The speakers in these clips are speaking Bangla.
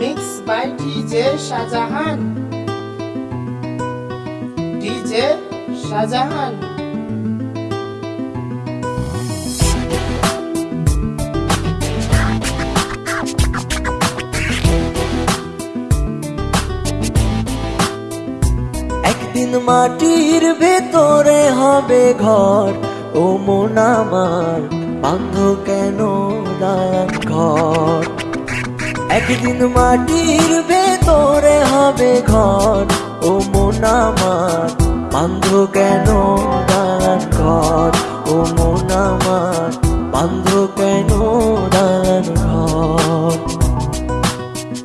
Mix by DJ Shahjahan. DJ Shahjahan. একদিন মাটির ভেতরে হবে ঘর। ও মন আমার বান্ধ কেন দালান ঘর? একদিন মাটির ভেতরে হবে ঘর। ও মন আমার বান্ধ কেন দালান ঘর? ও মন আমার বান্ধ কেন দালান ঘর?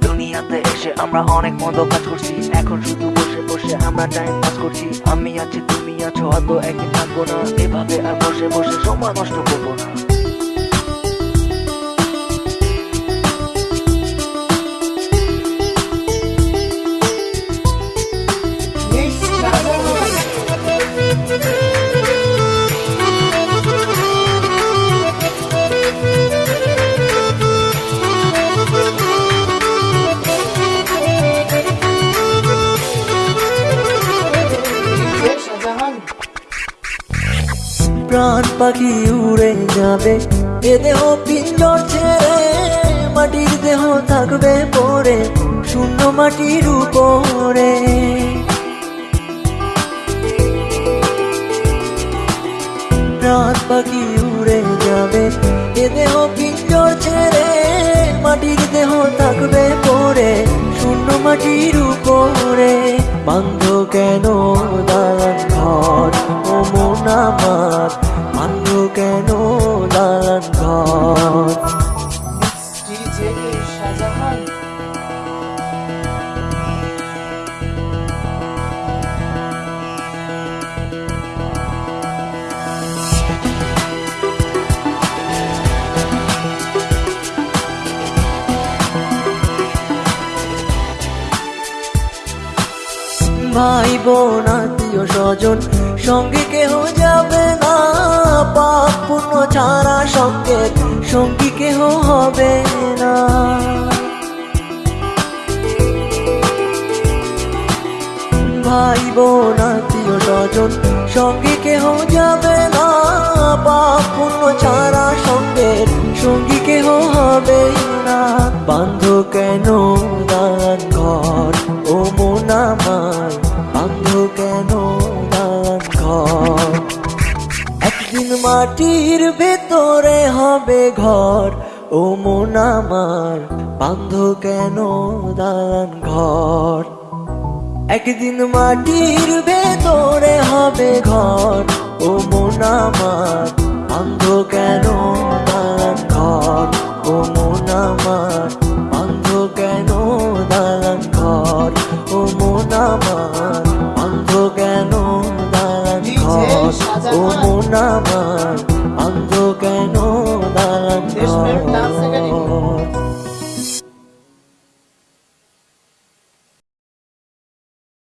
দুনিয়াতে এসে আমরা অনেক মন্দ কাজ করছি। এখন শুধু বসে বসে আমরা টাইম পাস করছি। আমি আছি, তুমি আছো হয়তো একদিন থাকব না। এভাবে আর বসে বসে সময় নষ্ট করব না। প্রাণ পাখি উড়ে যাবে। এ দেহ পিঞ্জর ছেড়ে মাটির দেহ থাকবে পরে, শূন্য মাটির উপরে। প্রাণ পাখি উড়ে যাবে এ দেহ পিঞ্জর ছেড়ে মাটির দেহ থাকবে পরে, শূন্য মাটির উপরে। বান্ধ কেন দালান ঘর ও মন ভাই বোন, আত্মীয় স্বজন, সঙ্গে কেহ যাবে না। পাপ পুণ্য ছাড়া সঙ্গে সঙ্গী কেহ হবে না। ভাই বোন, আত্মীয় স্বজন, সঙ্গে কেহ যাবে না। পাপ পুণ্য ছাড়া সঙ্গে সঙ্গী কেহ হবে না। বান্ধ কেন দান ঘর? ও মন আমার কেন ঘর? একদিন মাটির ভেতরে হবে ঘর। ও মন আমার বান্ধ কেন দান ঘর? একদিন মাটির ভেতরে হবে ঘর। ও মন আমার বান্ধ কেন দান ঘর? ও মন আমার ও মন আমার অন্ধ কেন দাঁড়ান